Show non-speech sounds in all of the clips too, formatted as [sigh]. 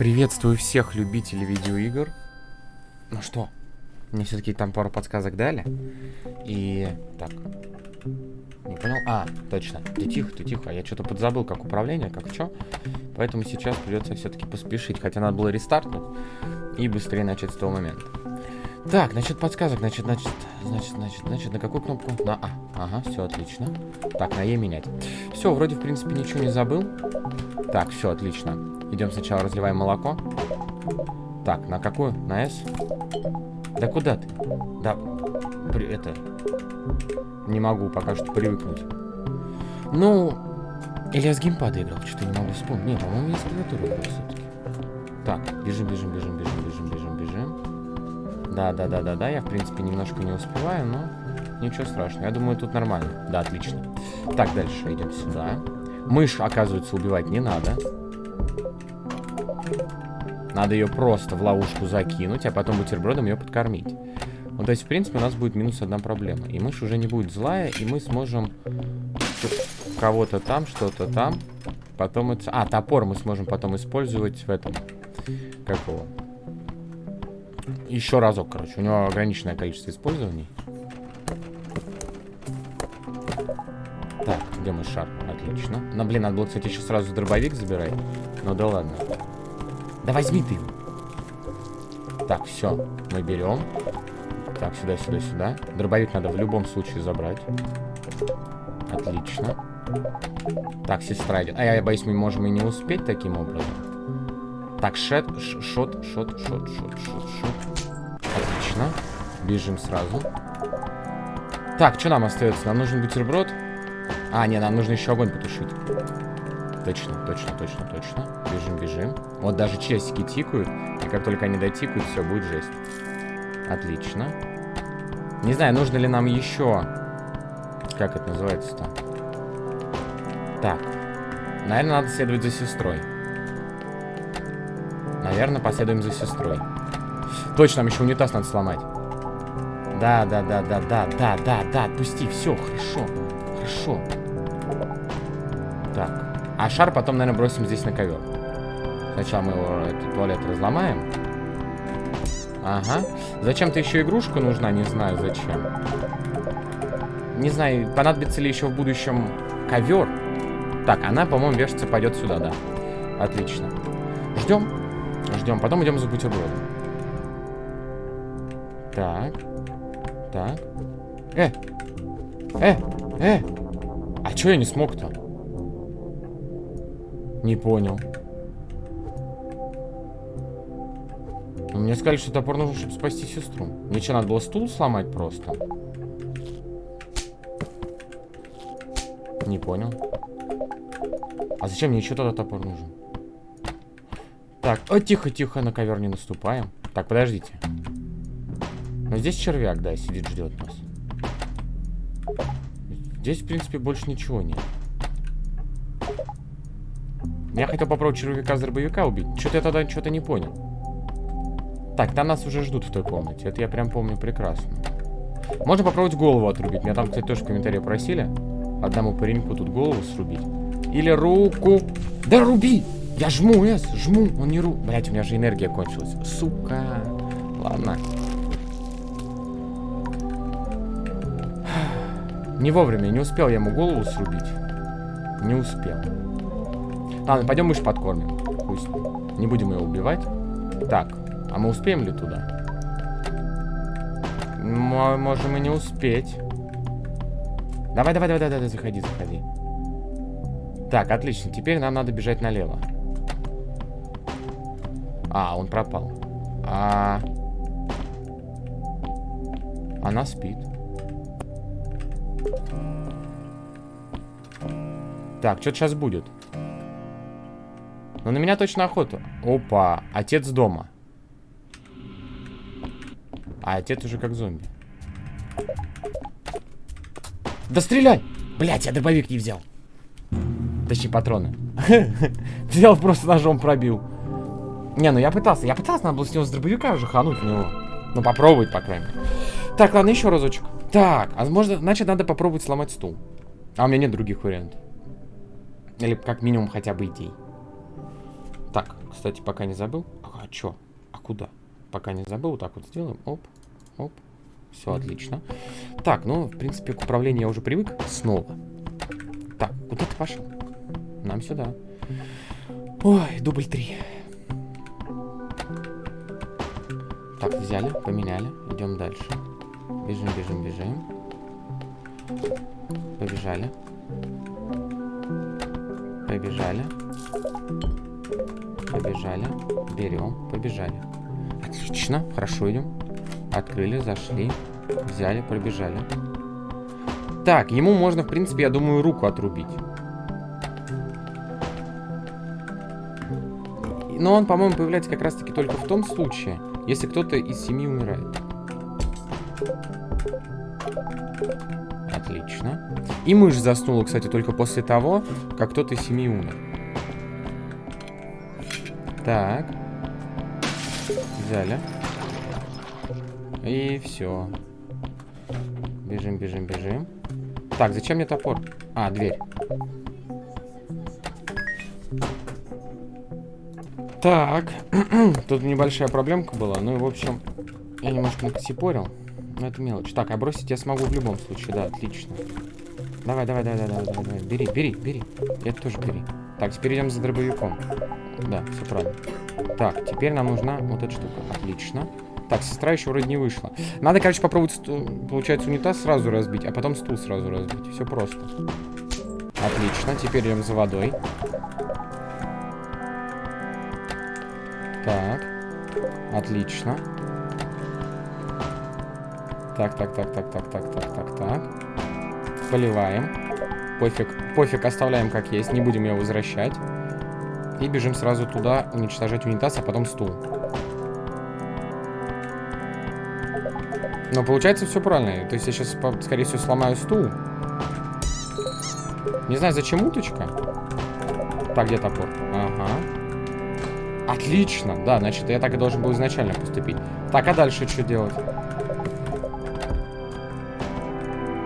Приветствую всех любителей видеоигр. Ну что, мне все-таки там пару подсказок дали. И... Так. Не понял? А, точно. Ты тихо, ты тихо. Я что-то подзабыл, как управление, как что. Поэтому сейчас придется все-таки поспешить. Хотя надо было рестартнуть и быстрее начать с того момента. Так, значит, подсказок, значит, значит, значит, значит, значит, на какую кнопку? На А. Ага, все отлично. Так, на Е менять. Все, вроде, в принципе, ничего не забыл. Так, все, отлично. Идем сначала разливаем молоко. Так, на какую? На С? Да куда ты? Да, при, это... Не могу пока что привыкнуть. Ну, или я с геймпада играл, что-то не могу вспомнить. Не, по-моему, я с клавиатуры играл все-таки. Так, бежим, бежим, бежим, бежим, бежим, бежим, бежим. Да, да, да, да, да, я, в принципе, немножко не успеваю, но ничего страшного. Я думаю, тут нормально. Да, отлично. Так, дальше идем сюда. Мышь, оказывается, убивать не надо. Надо ее просто в ловушку закинуть, а потом бутербродом ее подкормить. Ну, то есть, в принципе, у нас будет минус одна проблема. И мышь уже не будет злая, и мы сможем кого-то там, что-то там. Потом это... А, топор мы сможем потом использовать в этом... Как его? Еще разок, короче. У него ограниченное количество использований. Так, где мой шар? Отлично. Ну, блин, надо было, кстати, еще сразу дробовик забирать. Ну да ладно. Да возьми ты его. Так, все. Мы берем. Так, сюда, сюда, сюда. Дробовик надо в любом случае забрать. Отлично. Так, сестра идет. А я боюсь, мы можем и не успеть таким образом. Так, шет, шот, шот, шот, шот, шот, шот. Отлично. Бежим сразу. Так, что нам остается? Нам нужен бутерброд. А, не, нам нужно еще огонь потушить. Точно, точно, точно, точно. Бежим, бежим. Вот даже часики тикают. И как только они дотикают, все, будет жесть. Отлично. Не знаю, нужно ли нам еще... Как это называется-то? Так. Наверное, надо следовать за сестрой. Наверное, последуем за сестрой. Точно, нам еще унитаз надо сломать. Да, да, да, да, да, да, да, да, отпусти, все, хорошо, хорошо. Шар потом, наверное, бросим здесь на ковер. Сначала мы его, этот туалет разломаем. Ага. Зачем-то еще игрушка нужна, не знаю зачем. Не знаю, понадобится ли еще в будущем ковер. Так, она, по-моему, вешаться пойдет сюда, да. Отлично. Ждем. Ждем. Потом идем за бутербродом. Так. Так. Э! Э! Э! А чё я не смог-то? Не понял. Мне сказали, что топор нужен, чтобы спасти сестру. Мне что, надо было стул сломать просто? Не понял. А зачем мне еще тогда топор нужен? Так, о, тихо-тихо, на ковер не наступаем. Так, подождите. Но здесь червяк, да, сидит, ждет нас. Здесь, в принципе, больше ничего нет. Я хотел попробовать червяка с дробовика убить. Что-то я тогда что-то не понял. Так, там нас уже ждут в той комнате. Это я прям помню прекрасно. Можно попробовать голову отрубить. Меня там, кстати, тоже в комментарии просили. Одному пареньку тут голову срубить. Или руку. Да руби! Я жму, С, жму. Он не ру... Блять, у меня же энергия кончилась. Сука. Ладно. Не вовремя, не успел я ему голову срубить. Не успел. Ладно, пойдем мышь подкормим. Пусть. Не будем ее убивать. Так, а мы успеем ли туда? Мы можем и не успеть. Давай, давай, давай, давай, давай, заходи, заходи. Так, отлично. Теперь нам надо бежать налево. А, он пропал. А... Она спит. Так, что-то сейчас будет. Но на меня точно охота. Опа, отец дома. А отец уже как зомби. Да стреляй! Блять, я дробовик не взял. Точнее, патроны. [laughs] Взял, просто ножом пробил. Не, ну я пытался. Я пытался, надо было с него с дробовика уже хануть в него. Ну, попробовать, по крайней мере. Так, ладно, еще разочек. Так, а может, значит, надо попробовать сломать стул. А у меня нет других вариантов. Или как минимум хотя бы идей. Кстати, пока не забыл. А, чё? А куда? Пока не забыл, вот так вот сделаем. Оп, оп. Все отлично. Так, ну, в принципе, к управлению я уже привык. Снова. Так, куда ты пошел? Нам сюда. Ой, дубль три. Так, взяли, поменяли. Идем дальше. Бежим, бежим, бежим. Побежали. Побежали. Побежали. Берем. Побежали. Отлично. Хорошо идем. Открыли, зашли. Взяли, пробежали. Так, ему можно, в принципе, я думаю, руку отрубить. Но он, по-моему, появляется как раз-таки только в том случае, если кто-то из семьи умирает. Отлично. И мышь заснула, кстати, только после того, как кто-то из семьи умер. Так. Взяли. И все. Бежим, бежим, бежим. Так, зачем мне топор? А, дверь. Так. [clears throat] Тут небольшая проблемка была. Ну и, в общем, я немножко накосипорил. Но это мелочь. Так, а бросить я смогу в любом случае. Да, отлично. Давай, давай, давай, давай, давай, давай. Бери, бери, бери. Это тоже бери. Так, теперь идем за дробовиком. Да, все правильно. Так, теперь нам нужна вот эта штука. Отлично. Так, сестра еще вроде не вышла. Надо, короче, попробовать, стул, получается, унитаз сразу разбить, а потом стул сразу разбить. Все просто. Отлично, теперь идем за водой. Так. Отлично. Так, так, так, так, так, так, так, так, так. Поливаем. Пофиг, пофиг, оставляем как есть, не будем его возвращать. И бежим сразу туда, уничтожать унитаз, а потом стул. Но получается все правильно. То есть я сейчас, скорее всего, сломаю стул. Не знаю, зачем уточка. Так, где топор? Ага. Отлично. Да, значит, я так и должен был изначально поступить. Так, а дальше что делать?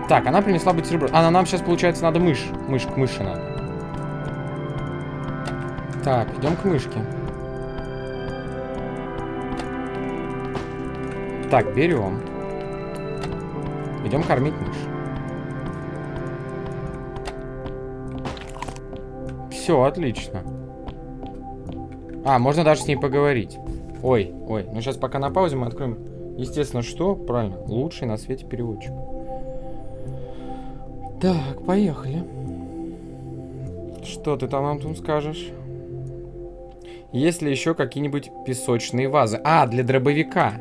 Так, она принесла бутерброд. А, нам сейчас, получается, надо мышь. Мышь, к мыши надо. Так, идем к мышке. Так, берем. Идем кормить мышь. Все, отлично. А, можно даже с ней поговорить. Ой, ой. Ну, сейчас пока на паузе мы откроем. Естественно, что? Правильно. Лучший на свете переводчик. Так, поехали. Что ты там, Антон, скажешь? Есть ли еще какие-нибудь песочные вазы? А, для дробовика.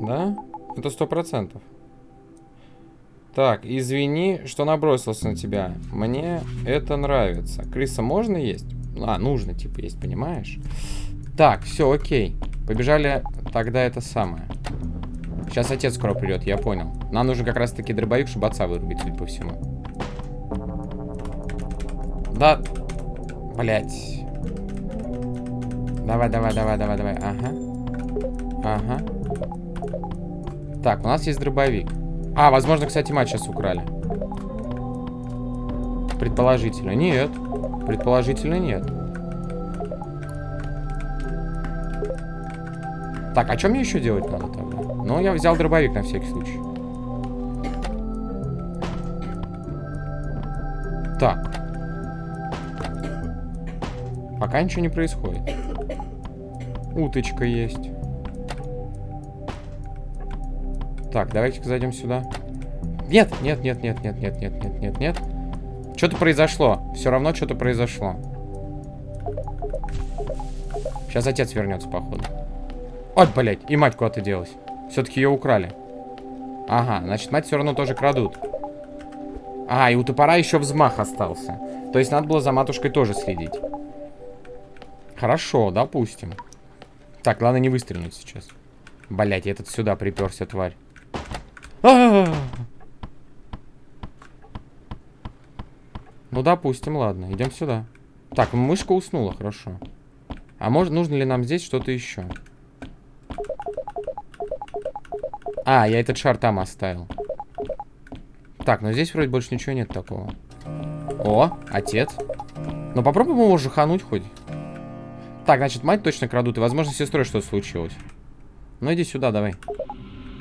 Да? Это сто процентов. Так, извини, что набросился на тебя. Мне это нравится. Крыса можно есть? А, нужно, типа, есть, понимаешь? Так, все, окей. Побежали тогда это самое. Сейчас отец скоро придет, я понял. Нам нужен как раз-таки дробовик, чтобы отца вырубить, судя по всему. Да. Блять. Давай, давай, давай, давай, давай. Ага. Ага. Так, у нас есть дробовик. А, возможно, кстати, мать сейчас украли. Предположительно. Нет. Предположительно нет. Так, а что мне еще делать надо тогда? Ну, я взял дробовик на всякий случай. Так. Пока ничего не происходит. Уточка есть. Так, давайте-ка зайдем сюда. Нет, нет, нет, нет, нет, нет, нет, нет, нет, нет. Что-то произошло. Все равно что-то произошло. Сейчас отец вернется, походу. Ой, блядь, и мать куда-то делась. Все-таки ее украли. Ага, значит, мать все равно тоже крадут. А, и у топора еще взмах остался. То есть надо было за матушкой тоже следить. Хорошо, допустим. Так, ладно не выстрелить сейчас. Блять, этот сюда приперся, тварь. А -а -а ну, допустим, ладно. Идем сюда. Так, мышка уснула, хорошо. А может, нужно ли нам здесь что-то еще? А, я этот шар там оставил. Так, ну здесь вроде больше ничего нет такого. О, отец. Ну попробуем его жахануть хоть. Так, значит, мать точно крадут, и, возможно, с сестрой что-то случилось. Ну, иди сюда, давай.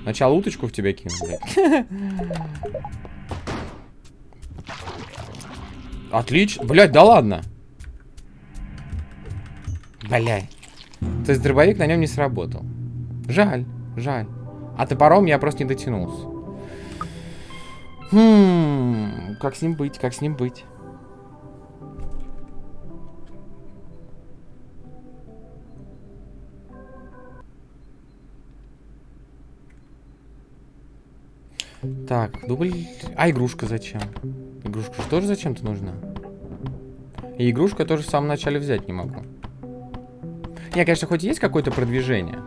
Сначала уточку в тебя кину, блядь. [laughs] Отлично. Блядь, да ладно. Блядь. То есть дробовик на нем не сработал. Жаль, жаль. А топором я просто не дотянулся. Хм, как с ним быть, как с ним быть? Так, дубль... А игрушка зачем? Игрушка же тоже зачем-то нужна. И игрушку я тоже в самом начале взять не могу. Не, конечно, хоть есть какое-то продвижение.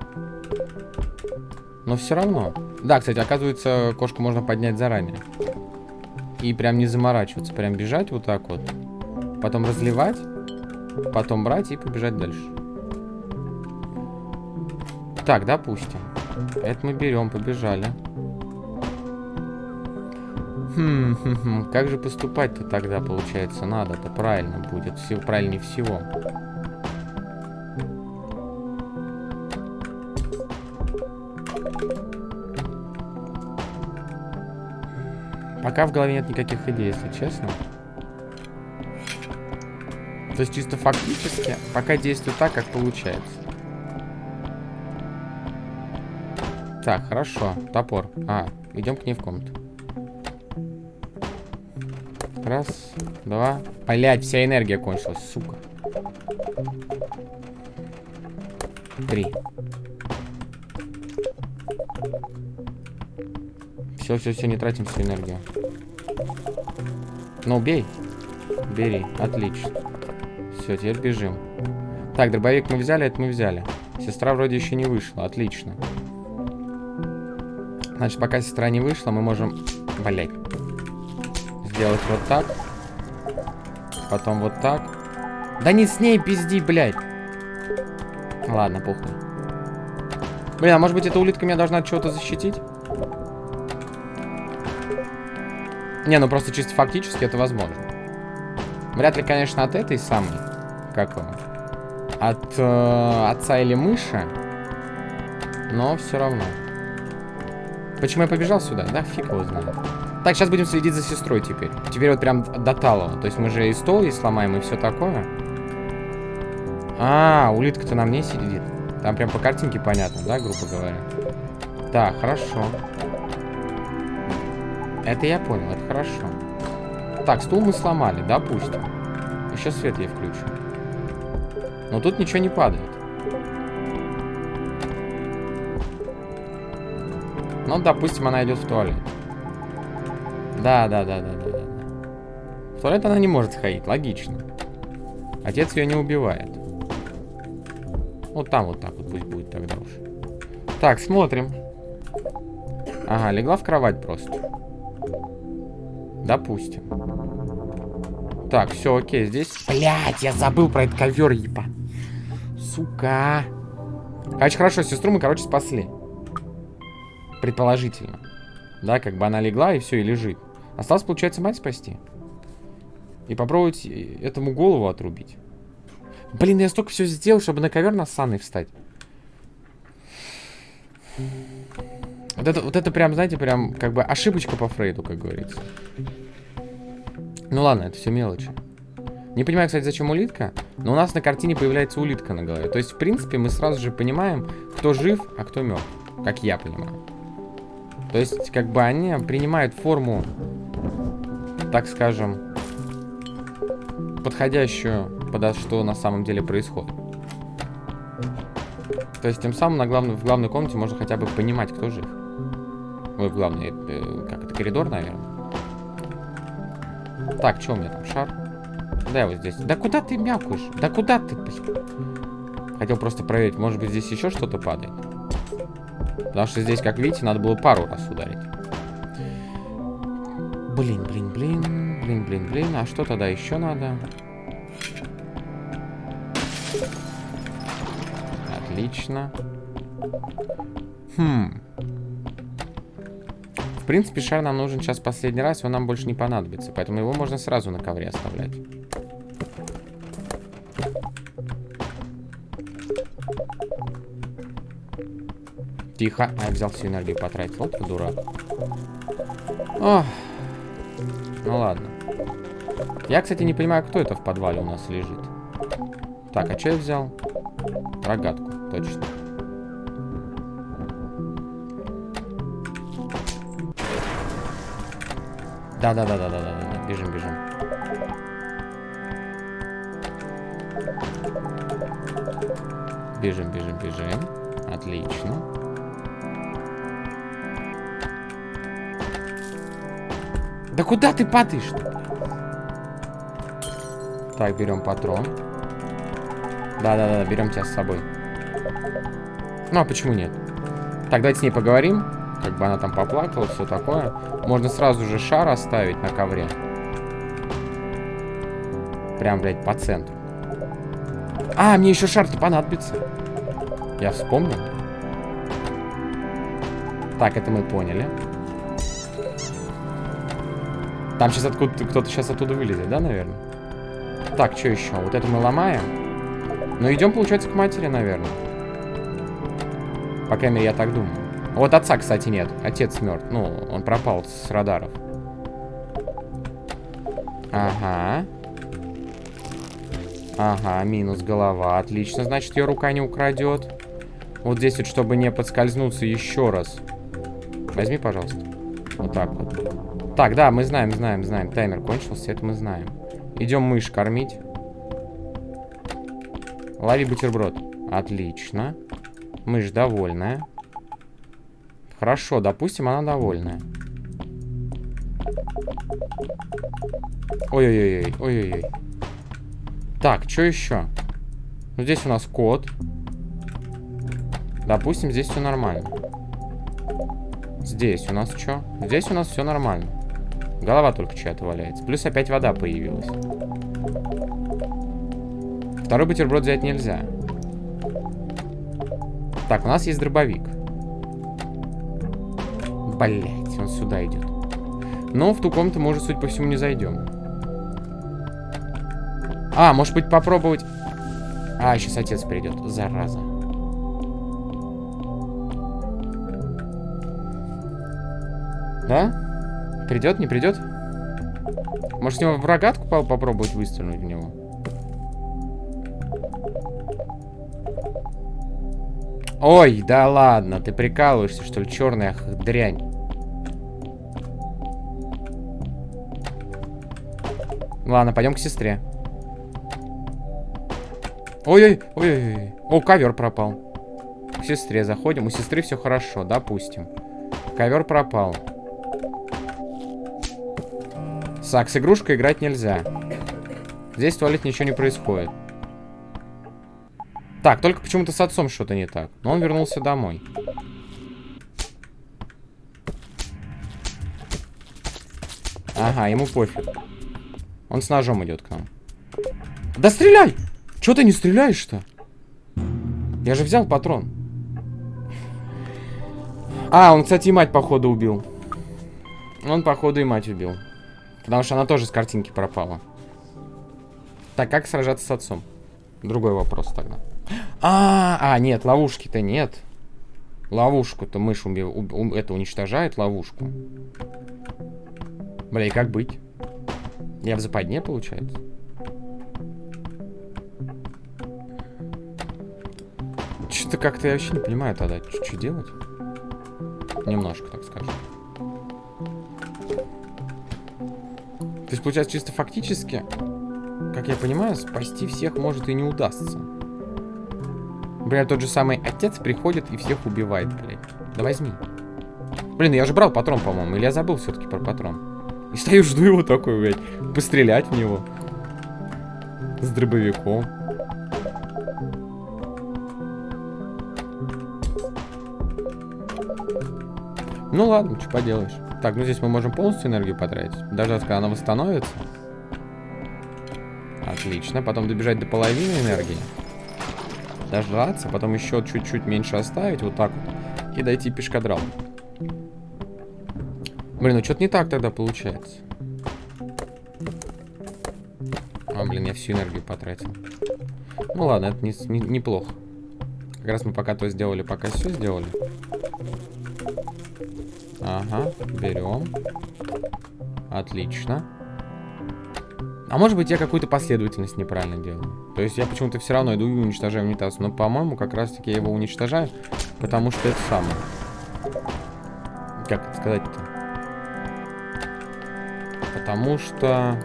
Но все равно. Да, кстати, оказывается, кошку можно поднять заранее. И прям не заморачиваться. Прям бежать вот так вот. Потом разливать. Потом брать и побежать дальше. Так, допустим. Это мы берем, побежали. Хм, как же поступать-то тогда, получается, надо-то правильно будет, все правильнее всего. Пока в голове нет никаких идей, если честно. То есть чисто фактически, пока действую так, как получается. Так, хорошо, топор. А, идем к ней в комнату. Раз, два. Блять, вся энергия кончилась, сука. Три. Все, все, все, не тратим всю энергию. Ну, бей. Бери, отлично. Все, теперь бежим. Так, дробовик мы взяли, это мы взяли. Сестра вроде еще не вышла, отлично. Значит, пока сестра не вышла, мы можем... Блять сделать вот так. Потом вот так. Да не с ней пизди, блядь. Ладно, похуй. Блин, а может быть эта улитка меня должна от чего-то защитить? Не, ну просто чисто фактически это возможно. Вряд ли, конечно, от этой самой. Как его? От э, отца или мыши. Но все равно. Почему я побежал сюда? Да, фиг его знает. Так, сейчас будем следить за сестрой теперь. Теперь вот прям до талого. То есть мы же и стол и сломаем, и все такое. А, улитка-то на мне сидит. Там прям по картинке понятно, да, грубо говоря? Так, хорошо. Это я понял, это хорошо. Так, стул мы сломали, допустим. Еще свет я включу. Но тут ничего не падает. Ну, допустим, она идет в туалет. Да, да, да, да, да, да. В туалет она не может сходить, логично. Отец ее не убивает. Вот там вот так вот пусть будет тогда уж. Так, смотрим. Ага, легла в кровать просто. Допустим. Так, все, окей, здесь... Блять, я забыл про этот ковер, еба. Сука. Короче, хорошо, сестру мы, короче, спасли. Предположительно. Да, как бы она легла и все, и лежит. Осталось, получается, мать спасти. И попробовать этому голову отрубить. Блин, я столько все сделал, чтобы на ковер на санной встать. Вот это, вот это прям, знаете, прям как бы ошибочка по Фрейду, как говорится. Ну ладно, это все мелочи. Не понимаю, кстати, зачем улитка, но у нас на картине появляется улитка на голове. То есть, в принципе, мы сразу же понимаем, кто жив, а кто мертв. Как я понимаю. То есть, как бы они принимают форму так скажем, подходящую под что на самом деле происходит. То есть тем самым на главной, в главной комнате можно хотя бы понимать, кто жив. Ой, в главной, э, как это, коридор, наверное. Так, что у меня там, шар? Да, я вот здесь. Да куда ты мякаешь? Да куда ты, Хотел просто проверить, может быть здесь еще что-то падает. Потому что здесь, как видите, надо было пару раз ударить. Блин, блин, блин, блин, блин, блин. А что тогда еще надо? Отлично. Хм. В принципе, шар нам нужен сейчас последний раз, он нам больше не понадобится. Поэтому его можно сразу на ковре оставлять. Тихо. А я взял всю энергию потратил. Вот дурак. Ох. Ну ладно. Я, кстати, не понимаю, кто это в подвале у нас лежит. Так, а что я взял? Рогатку, точно. Да-да-да-да-да-да. Бежим, бежим. Бежим, бежим, бежим. Отлично. Да куда ты падаешь? Так, берем патрон. Да-да-да, берем тебя с собой. Ну, а почему нет? Так, давайте с ней поговорим. Как бы она там поплакала, все такое. Можно сразу же шар оставить на ковре. Прям, блядь, по центру. А, мне еще шар-то понадобится. Я вспомнил. Так, это мы поняли. Там сейчас откуда кто-то сейчас оттуда вылезет, да, наверное? Так, что еще? Вот это мы ломаем. Ну, идем, получается, к матери, наверное. По крайней мере, я так думаю. Вот отца, кстати, нет. Отец мертв. Ну, он пропал с радаров. Ага. Ага, минус голова. Отлично, значит, ее рука не украдет. Вот здесь вот, чтобы не подскользнуться еще раз. Возьми, пожалуйста. Вот так вот. Так, да, мы знаем, знаем, знаем. Таймер кончился, это мы знаем. Идем мышь кормить. Лови бутерброд. Отлично. Мышь довольная. Хорошо, допустим, она довольная. Ой-ой-ой, ой-ой-ой. Так, что еще? Ну, здесь у нас код. Допустим, здесь все нормально. Здесь у нас что? Здесь у нас все нормально. Голова только чья-то валяется. Плюс опять вода появилась. Второй бутерброд взять нельзя. Так, у нас есть дробовик. Блять, он сюда идет. Но в ту комнату мы уже, судя по всему, не зайдем. А, может быть, попробовать... А, сейчас отец придет. Зараза. Да? Придет, не придет? Может, с него в рогатку попробовать выстрелить в него? Ой, да ладно, ты прикалываешься, что ли, черная дрянь. Ладно, пойдем к сестре. Ой-ой, ой-ой. О, ковер пропал. К сестре заходим. У сестры все хорошо, допустим. Ковер пропал. Так, с игрушкой играть нельзя. Здесь в туалете ничего не происходит. Так, только почему-то с отцом что-то не так. Но он вернулся домой. Ага, ему пофиг. Он с ножом идет к нам. Да стреляй! Че ты не стреляешь-то? Я же взял патрон. А, он, кстати, и мать, походу, убил. Он, походу, и мать убил. Потому что она тоже с картинки пропала. Так, как сражаться с отцом? Другой вопрос тогда. А, а нет, ловушки-то нет. Ловушку-то мышь уби... у... это уничтожает ловушку. Бля, и как быть? Я в западне, получается? Что-то как-то я вообще не понимаю тогда, что делать. Немножко, так скажем. То есть, получается, чисто фактически, как я понимаю, спасти всех может и не удастся. Например, тот же самый отец приходит и всех убивает, блядь. Да возьми. Блин, я же брал патрон, по-моему. Или я забыл все-таки про патрон. И стою, жду его такой, блядь. Пострелять в него. С дробовиком. Ну ладно, что поделаешь. Так, ну здесь мы можем полностью энергию потратить. Дождаться, когда она восстановится. Отлично. Потом добежать до половины энергии дождаться, потом еще чуть-чуть меньше оставить, вот так вот, и дойти пешкадрал. Блин, ну что-то не так тогда получается. А, блин, я всю энергию потратил. Ну ладно, это не, не, неплохо. Как раз мы пока то сделали, пока все сделали. Ага, берем. Отлично. А может быть я какую-то последовательность неправильно делаю. То есть я почему-то все равно иду и уничтожаю унитаз. Но, по-моему, как раз-таки я его уничтожаю, потому что это самое. Как это сказать-то? Потому что...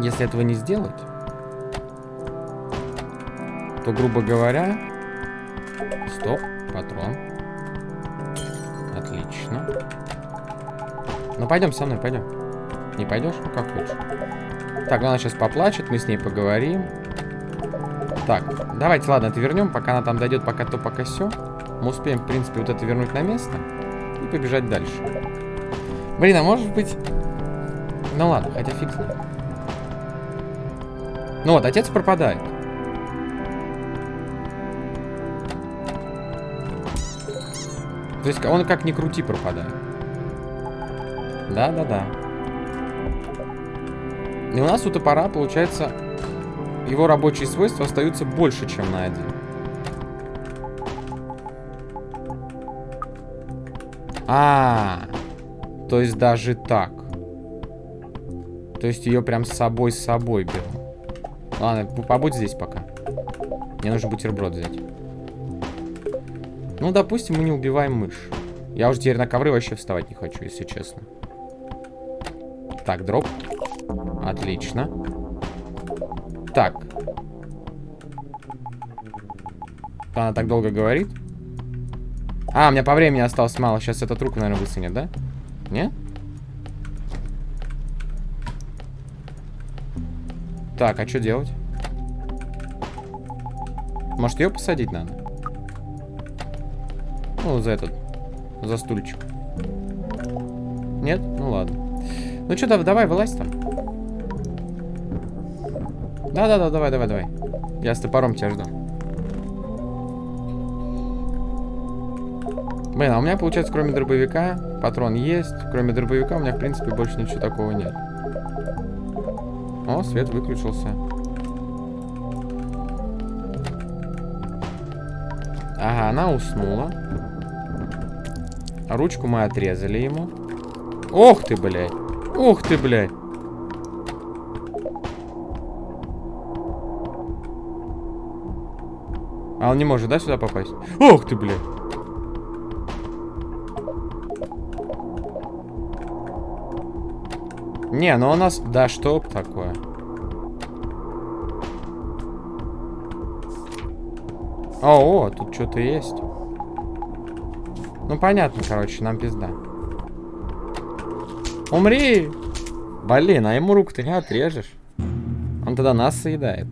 Если этого не сделать, то, грубо говоря... Стоп, патрон. Отлично. Ну, пойдем со мной, пойдем. Не пойдешь? Ну, как хочешь. Так, она сейчас поплачет, мы с ней поговорим. Так, давайте, ладно, это вернем, пока она там дойдет, пока то, пока все. Мы успеем, в принципе, вот это вернуть на место и побежать дальше. Блин, а может быть... Ну ладно, хотя фиг знает. Ну вот, отец пропадает. То есть он как ни крути пропадает. Да-да-да. И у нас у топора, получается, его рабочие свойства остаются больше, чем на один. А, -а, а, то есть даже так. То есть ее прям с собой с собой беру. Ладно, побудь здесь пока. Мне нужно бутерброд взять. Ну, допустим, мы не убиваем мышь. Я уже теперь на ковры вообще вставать не хочу, если честно. Так, дроп. Отлично. Так. Она так долго говорит. А, у меня по времени осталось мало. Сейчас этот руку, наверное, высунет, да? Не? Так, а что делать? Может, ее посадить надо? Ну, за этот. За стульчик. Нет? Ну, ладно. Ну, что, давай, вылазь там. Да-да-да, давай, давай, давай. Я с топором тебя жду. Блин, а у меня, получается, кроме дробовика, патрон есть. Кроме дробовика у меня, в принципе, больше ничего такого нет. О, свет выключился. Ага, она уснула. Ручку мы отрезали ему. Ох ты, блядь. Ух ты, блядь. А он не может, да, сюда попасть? Ох ты, блядь. Не, ну у нас... Да что такое? О, о, тут что-то есть. Ну, понятно, короче, нам пизда. Умри! Блин, а ему руку ты не отрежешь. Он тогда нас съедает.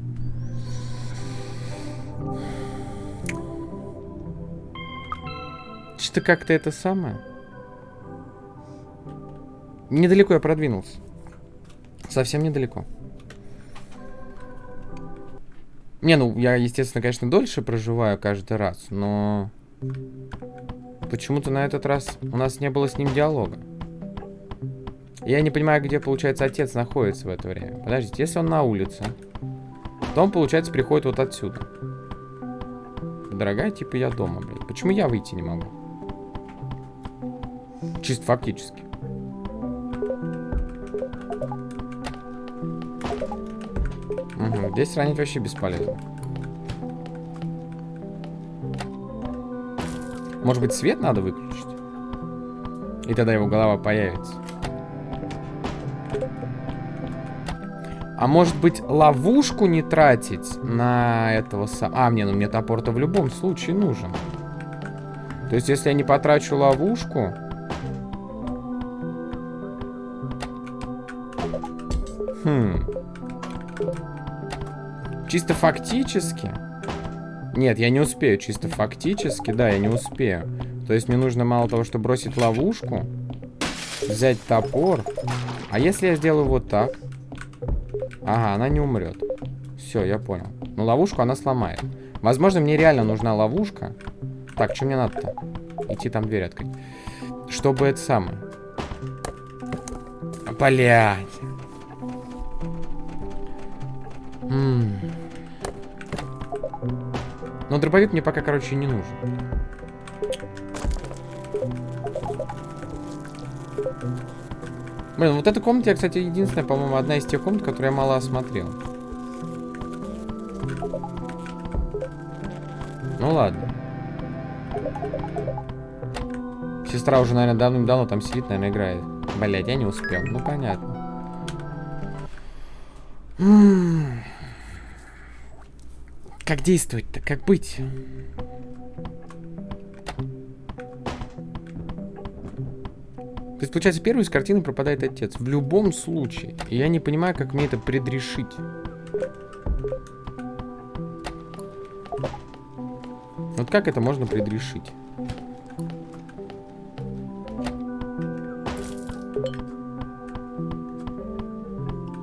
Что-то как-то это самое. Недалеко я продвинулся. Совсем недалеко. Не, ну, я, естественно, конечно, дольше проживаю каждый раз, но... Почему-то на этот раз у нас не было с ним диалога. Я не понимаю, где, получается, отец находится в это время. Подождите, если он на улице, то он, получается, приходит вот отсюда. Дорогая, типа, я дома, блядь. Почему я выйти не могу? Чисто фактически. Угу, здесь ранить вообще бесполезно. Может быть, свет надо выключить? И тогда его голова появится. А может быть, ловушку не тратить на этого сам... А, мне, ну мне топор-то в любом случае нужен. То есть, если я не потрачу ловушку... Хм. Чисто фактически... Нет, я не успею. Чисто фактически, да, я не успею. То есть мне нужно мало того, что бросить ловушку, взять топор. А если я сделаю вот так? Ага, она не умрет. Все, я понял. Но ловушку она сломает. Возможно, мне реально нужна ловушка. Так, что мне надо-то? Идти там дверь открыть. Чтобы это самое. Блять. Но дробовик мне пока, короче, не нужен. Блин, вот эта комната, я, кстати, единственная, по-моему, одна из тех комнат, которую я мало осмотрел. Ну ладно. Сестра уже, наверное, давным-давно там сидит, наверное, играет. Блять, я не успел. Ну, понятно. Как действовать-то? Как быть? То есть, получается, первый из картины пропадает отец. В любом случае. И я не понимаю, как мне это предрешить. Вот как это можно предрешить?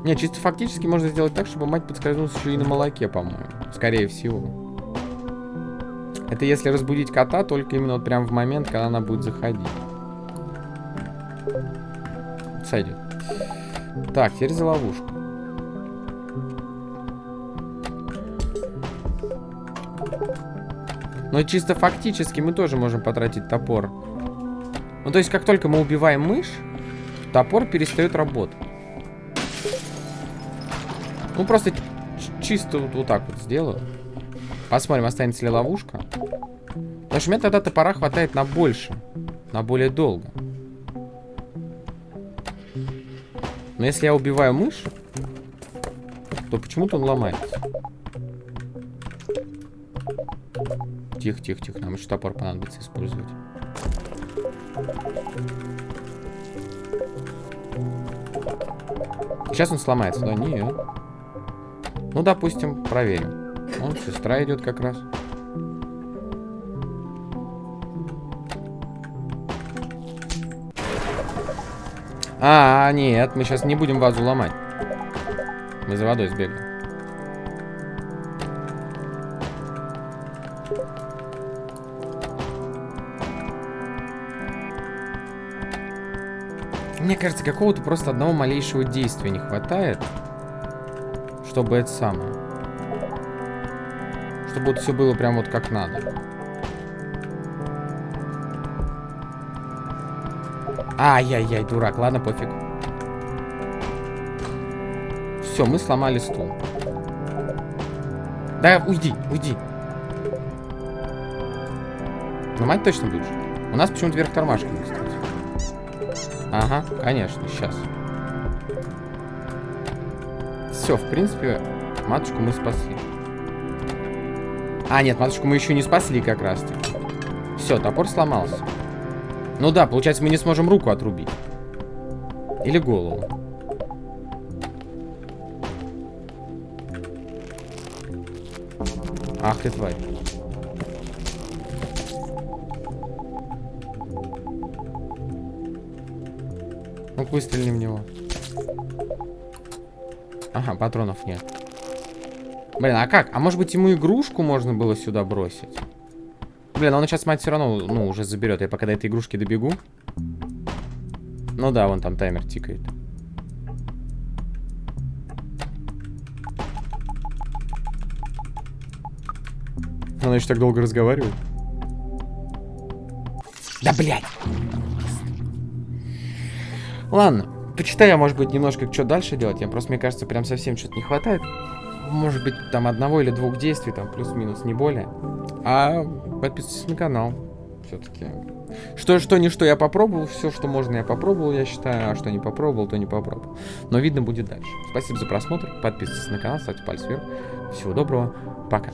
Не, чисто фактически можно сделать так, чтобы мать подскользнулась еще и на молоке, по-моему. Скорее всего. Это если разбудить кота, только именно вот прям в момент, когда она будет заходить. Сойдет. Так, теперь за ловушку. Но чисто фактически мы тоже можем потратить топор. Ну, то есть, как только мы убиваем мышь, топор перестает работать. Ну, просто чисто вот, вот так вот сделаю. Посмотрим, останется ли ловушка. Потому что у меня тогда топора хватает на больше. На более долго. Но если я убиваю мышь, то почему-то он ломается. Тихо, тихо, тихо. Нам еще топор понадобится использовать. Сейчас он сломается, да? Нет. Ну, допустим, проверим. Вон, сестра идет как раз. А, нет, мы сейчас не будем вазу ломать. Мы за водой сбегаем. Мне кажется, какого-то просто одного малейшего действия не хватает чтобы это самое. Чтобы вот все было прям вот как надо. Ай-яй-яй, дурак. Ладно, пофиг. Все, мы сломали стул. Да, уйди, уйди. Ломать точно будешь? У нас почему-то вверх тормашками, кстати. Ага, конечно, сейчас. Все, в принципе, матушку мы спасли. А, нет, матушку мы еще не спасли как раз таки. Все, топор сломался. Ну да, получается, мы не сможем руку отрубить. Или голову. Ах ты тварь. Ну-ка выстрелим в него. Ага, патронов нет. Блин, а как? А может быть ему игрушку можно было сюда бросить? Блин, он сейчас мать все равно, ну, уже заберет. Я пока до этой игрушки добегу. Ну да, вон там таймер тикает. Она еще так долго разговаривает. Да, блядь! Ладно. Почитаю я, может быть, немножко, что дальше делать. Я просто, мне кажется, прям совсем что-то не хватает. Может быть, там одного или двух действий, там плюс-минус, не более. А подписывайтесь на канал. Все-таки. Что, что, не что я попробовал. Все, что можно, я попробовал, я считаю. А что не попробовал, то не попробовал. Но видно будет дальше. Спасибо за просмотр. Подписывайтесь на канал, ставьте палец вверх. Всего доброго. Пока.